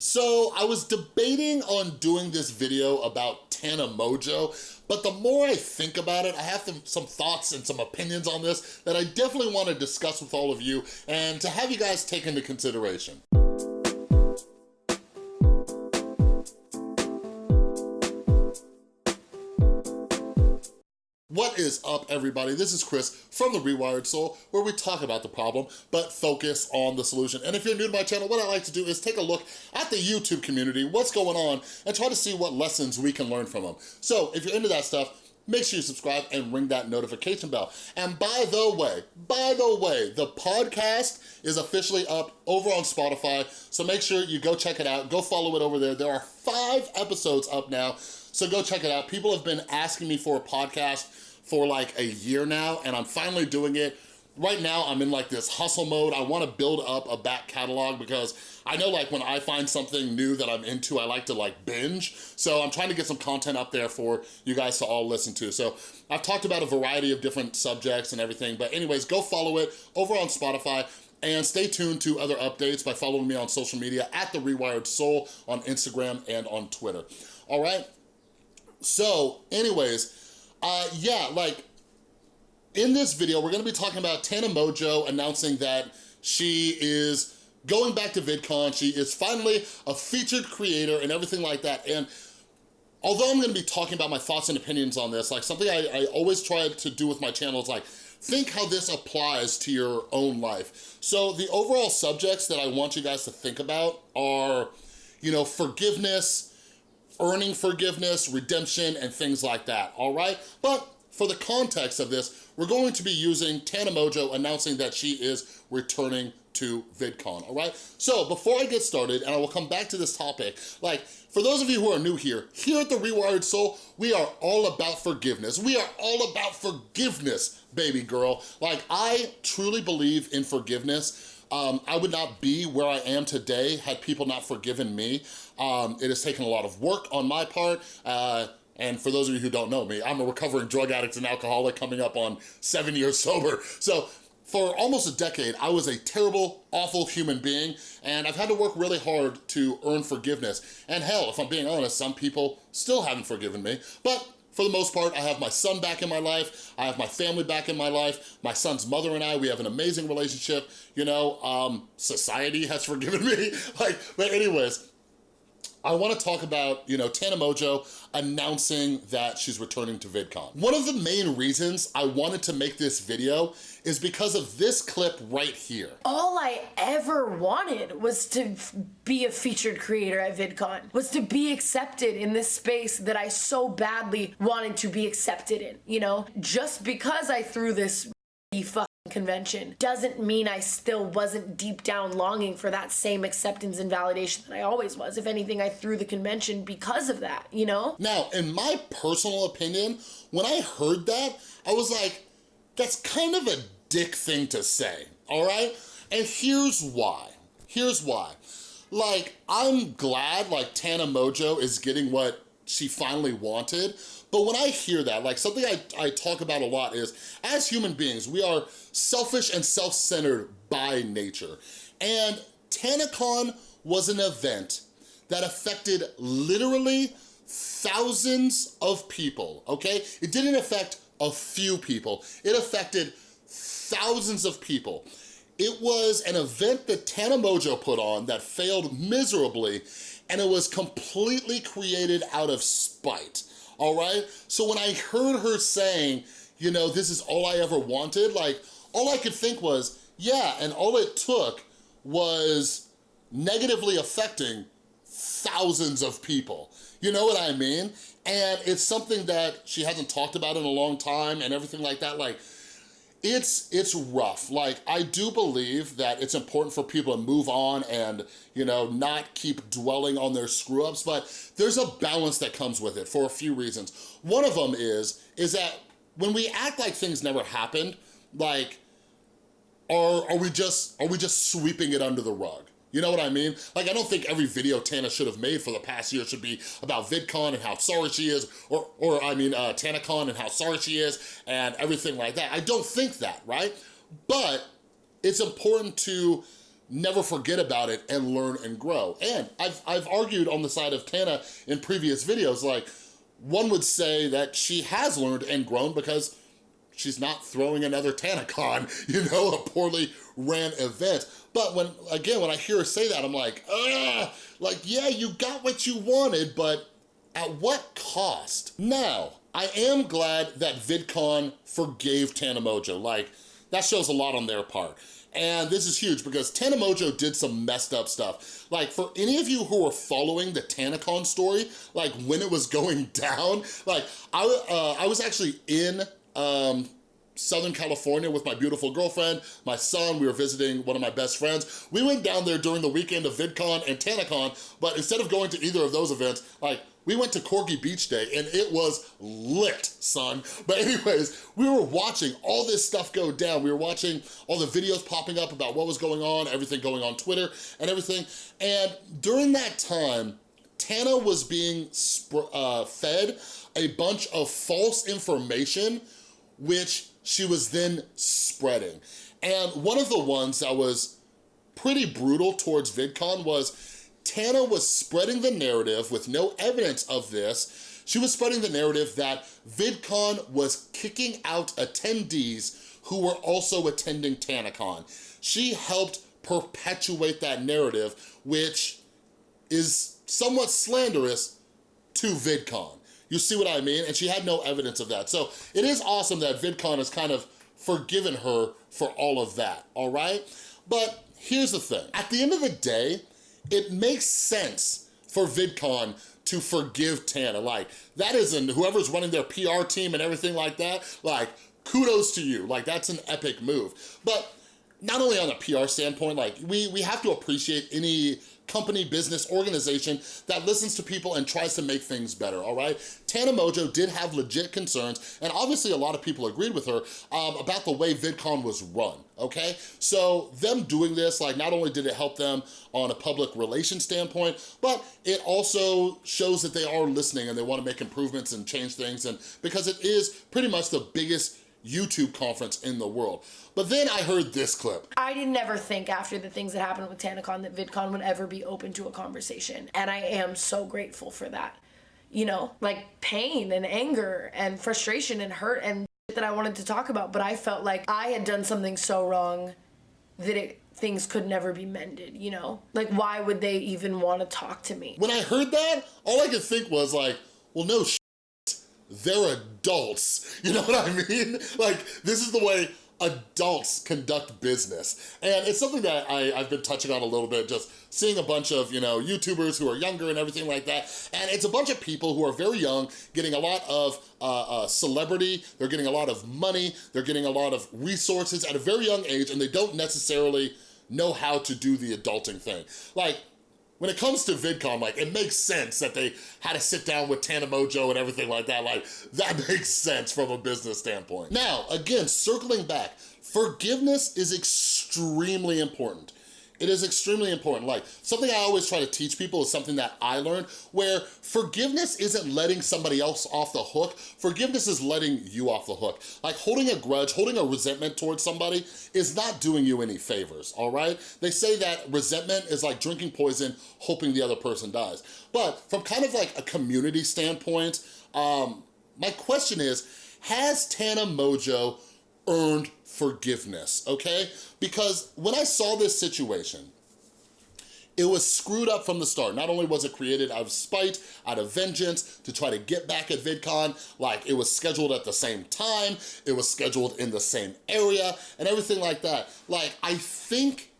So I was debating on doing this video about Tana Mongeau, but the more I think about it, I have some thoughts and some opinions on this that I definitely wanna discuss with all of you and to have you guys take into consideration. What is up, everybody? This is Chris from The Rewired Soul, where we talk about the problem, but focus on the solution. And if you're new to my channel, what I like to do is take a look at the YouTube community, what's going on, and try to see what lessons we can learn from them. So if you're into that stuff, make sure you subscribe and ring that notification bell. And by the way, by the way, the podcast is officially up over on Spotify, so make sure you go check it out, go follow it over there. There are five episodes up now, so go check it out. People have been asking me for a podcast for like a year now, and I'm finally doing it. Right now, I'm in like this hustle mode. I wanna build up a back catalog because I know like when I find something new that I'm into, I like to like binge. So I'm trying to get some content up there for you guys to all listen to. So I've talked about a variety of different subjects and everything, but anyways, go follow it over on Spotify. And stay tuned to other updates by following me on social media at The Rewired Soul on Instagram and on Twitter. All right? So anyways, uh, yeah, like in this video, we're gonna be talking about Tana Mongeau announcing that she is going back to VidCon. She is finally a featured creator and everything like that. And although I'm gonna be talking about my thoughts and opinions on this, like something I, I always try to do with my channel is like, think how this applies to your own life. So the overall subjects that I want you guys to think about are, you know, forgiveness, earning forgiveness, redemption, and things like that, all right? But for the context of this, we're going to be using Tana Mongeau announcing that she is returning to VidCon, all right? So before I get started, and I will come back to this topic, like, for those of you who are new here, here at The Rewired Soul, we are all about forgiveness. We are all about forgiveness, baby girl. Like, I truly believe in forgiveness. Um, I would not be where I am today had people not forgiven me. Um, it has taken a lot of work on my part. Uh, and for those of you who don't know me, I'm a recovering drug addict and alcoholic coming up on seven years sober. So for almost a decade, I was a terrible, awful human being, and I've had to work really hard to earn forgiveness. And hell, if I'm being honest, some people still haven't forgiven me, but for the most part, I have my son back in my life, I have my family back in my life, my son's mother and I, we have an amazing relationship, you know, um, society has forgiven me, like, but anyways, I wanna talk about, you know, Tana Mongeau announcing that she's returning to VidCon. One of the main reasons I wanted to make this video is because of this clip right here. All I ever wanted was to be a featured creator at VidCon, was to be accepted in this space that I so badly wanted to be accepted in, you know? Just because I threw this convention doesn't mean I still wasn't deep down longing for that same acceptance and validation that I always was. If anything, I threw the convention because of that, you know? Now, in my personal opinion, when I heard that, I was like, that's kind of a dick thing to say, all right? And here's why. Here's why. Like, I'm glad like Tana Mongeau is getting what she finally wanted, but when I hear that, like something I, I talk about a lot is, as human beings, we are selfish and self-centered by nature. And TanaCon was an event that affected literally thousands of people, okay? It didn't affect a few people. It affected thousands of people. It was an event that Tana Mongeau put on that failed miserably, and it was completely created out of spite all right? So when I heard her saying, you know, this is all I ever wanted, like, all I could think was, yeah, and all it took was negatively affecting thousands of people. You know what I mean? And it's something that she hasn't talked about in a long time and everything like that. Like, it's it's rough. Like, I do believe that it's important for people to move on and, you know, not keep dwelling on their screw-ups, but there's a balance that comes with it for a few reasons. One of them is, is that when we act like things never happened, like, are, are we just, are we just sweeping it under the rug? You know what I mean? Like, I don't think every video Tana should have made for the past year should be about VidCon and how sorry she is, or, or I mean, uh, TanaCon and how sorry she is, and everything like that. I don't think that, right? But it's important to never forget about it and learn and grow. And I've, I've argued on the side of Tana in previous videos, like one would say that she has learned and grown because she's not throwing another TanaCon, you know, a poorly ran event. But when, again, when I hear her say that, I'm like, ah, like, yeah, you got what you wanted, but at what cost? Now, I am glad that VidCon forgave Tana Mongeau. Like, that shows a lot on their part. And this is huge because Tana Mongeau did some messed up stuff. Like for any of you who were following the TanaCon story, like when it was going down, like I, uh, I was actually in um, Southern California with my beautiful girlfriend, my son, we were visiting one of my best friends. We went down there during the weekend of VidCon and TanaCon, but instead of going to either of those events, like we went to Corky Beach Day and it was lit, son. But anyways, we were watching all this stuff go down. We were watching all the videos popping up about what was going on, everything going on Twitter and everything. And during that time, Tana was being uh, fed a bunch of false information, which she was then spreading. And one of the ones that was pretty brutal towards VidCon was Tana was spreading the narrative with no evidence of this. She was spreading the narrative that VidCon was kicking out attendees who were also attending TanaCon. She helped perpetuate that narrative, which is somewhat slanderous to VidCon. You see what I mean? And she had no evidence of that. So it is awesome that VidCon has kind of forgiven her for all of that, all right? But here's the thing. At the end of the day, it makes sense for VidCon to forgive Tana. Like, that isn't, whoever's running their PR team and everything like that, like, kudos to you. Like, that's an epic move. But not only on a PR standpoint, like, we, we have to appreciate any company, business, organization that listens to people and tries to make things better, all right? Tana Mongeau did have legit concerns, and obviously a lot of people agreed with her um, about the way VidCon was run, okay? So them doing this, like not only did it help them on a public relations standpoint, but it also shows that they are listening and they wanna make improvements and change things, and because it is pretty much the biggest YouTube conference in the world. But then I heard this clip. I didn't ever think after the things that happened with TanaCon that VidCon would ever be open to a conversation. And I am so grateful for that. You know, like pain and anger and frustration and hurt and that I wanted to talk about. But I felt like I had done something so wrong that it things could never be mended, you know? Like, why would they even want to talk to me? When I heard that, all I could think was like, well, no they're adults. You know what I mean? Like, this is the way adults conduct business. And it's something that I, have been touching on a little bit, just seeing a bunch of, you know, YouTubers who are younger and everything like that. And it's a bunch of people who are very young, getting a lot of uh, uh, celebrity, they're getting a lot of money, they're getting a lot of resources at a very young age, and they don't necessarily know how to do the adulting thing. Like, when it comes to VidCon, like, it makes sense that they had to sit down with Tana Mongeau and everything like that. Like, that makes sense from a business standpoint. Now, again, circling back, forgiveness is extremely important. It is extremely important. Like, something I always try to teach people is something that I learned, where forgiveness isn't letting somebody else off the hook. Forgiveness is letting you off the hook. Like, holding a grudge, holding a resentment towards somebody is not doing you any favors, all right? They say that resentment is like drinking poison, hoping the other person dies. But from kind of like a community standpoint, um, my question is, has Tana Mongeau earned forgiveness, okay? Because when I saw this situation, it was screwed up from the start. Not only was it created out of spite, out of vengeance, to try to get back at VidCon, like it was scheduled at the same time, it was scheduled in the same area, and everything like that. Like, I think,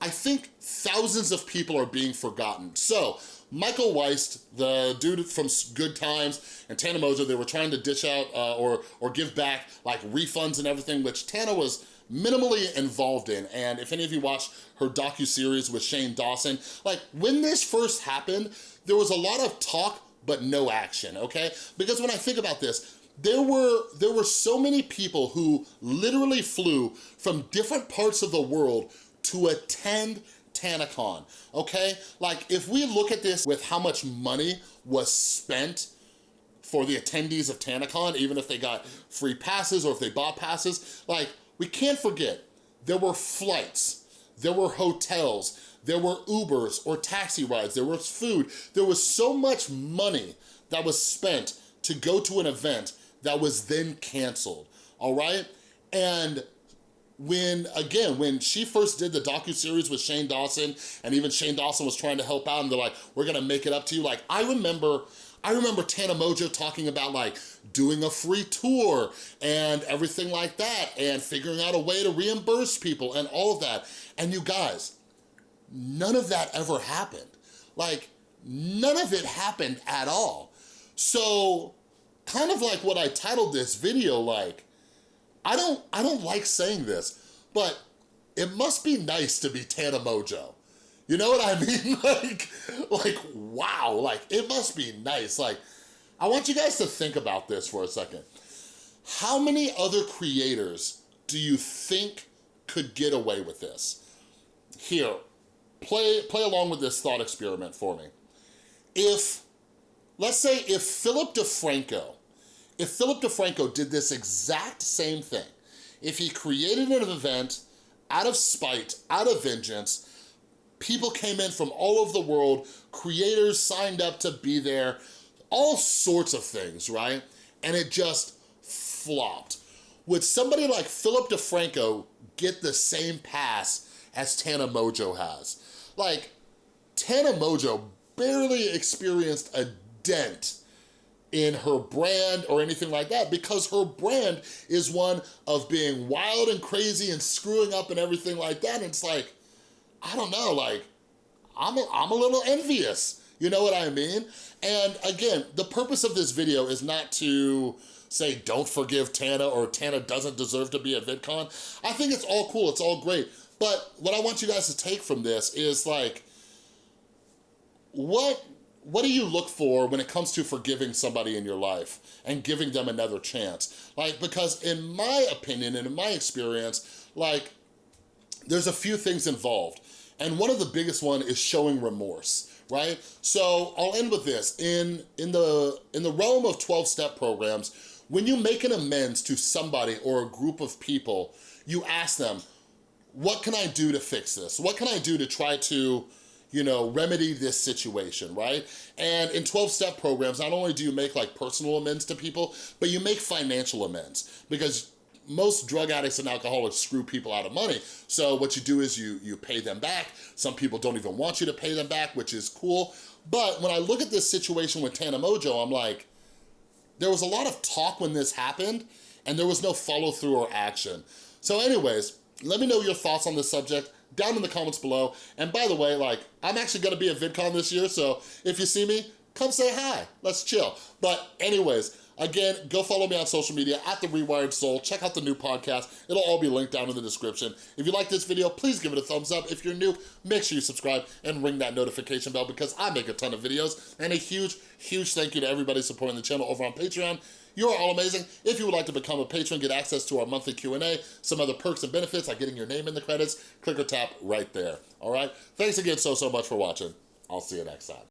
I think thousands of people are being forgotten. So, Michael Weist, the dude from Good Times and Tana Mongeau, they were trying to dish out uh, or, or give back like refunds and everything, which Tana was minimally involved in. And if any of you watched her docu-series with Shane Dawson, like when this first happened, there was a lot of talk, but no action, okay? Because when I think about this, there were, there were so many people who literally flew from different parts of the world to attend TanaCon, okay? Like, if we look at this with how much money was spent for the attendees of TanaCon, even if they got free passes or if they bought passes, like, we can't forget, there were flights, there were hotels, there were Ubers or taxi rides, there was food. There was so much money that was spent to go to an event that was then canceled, all right? And when, again, when she first did the docu-series with Shane Dawson, and even Shane Dawson was trying to help out, and they're like, we're gonna make it up to you, like, I remember, I remember Tana Mongeau talking about like doing a free tour and everything like that, and figuring out a way to reimburse people and all of that. And you guys, none of that ever happened. Like, none of it happened at all. So, kind of like what I titled this video, like, I don't, I don't like saying this, but it must be nice to be Tana Mongeau. You know what I mean? like, like, wow, like, it must be nice. Like, I want you guys to think about this for a second. How many other creators do you think could get away with this? Here, play, play along with this thought experiment for me. If, let's say if Philip DeFranco if Philip DeFranco did this exact same thing, if he created an event out of spite, out of vengeance, people came in from all over the world, creators signed up to be there, all sorts of things, right? And it just flopped. Would somebody like Philip DeFranco get the same pass as Tana Mongeau has? Like, Tana Mongeau barely experienced a dent in her brand or anything like that because her brand is one of being wild and crazy and screwing up and everything like that. And it's like, I don't know, like, I'm a, I'm a little envious. You know what I mean? And again, the purpose of this video is not to say don't forgive Tana or Tana doesn't deserve to be at VidCon. I think it's all cool, it's all great. But what I want you guys to take from this is like, what what do you look for when it comes to forgiving somebody in your life and giving them another chance? Like, because in my opinion and in my experience, like, there's a few things involved. And one of the biggest one is showing remorse, right? So I'll end with this. In, in, the, in the realm of 12-step programs, when you make an amends to somebody or a group of people, you ask them, what can I do to fix this? What can I do to try to you know, remedy this situation, right? And in 12-step programs, not only do you make like personal amends to people, but you make financial amends because most drug addicts and alcoholics screw people out of money. So what you do is you, you pay them back. Some people don't even want you to pay them back, which is cool. But when I look at this situation with Tana Mongeau, I'm like, there was a lot of talk when this happened and there was no follow through or action. So anyways, let me know your thoughts on this subject down in the comments below. And by the way, like, I'm actually gonna be at VidCon this year, so if you see me, come say hi, let's chill. But anyways, Again, go follow me on social media at The Rewired Soul. Check out the new podcast. It'll all be linked down in the description. If you like this video, please give it a thumbs up. If you're new, make sure you subscribe and ring that notification bell because I make a ton of videos. And a huge, huge thank you to everybody supporting the channel over on Patreon. You are all amazing. If you would like to become a patron, get access to our monthly Q&A, some other perks and benefits like getting your name in the credits, click or tap right there. All right? Thanks again so, so much for watching. I'll see you next time.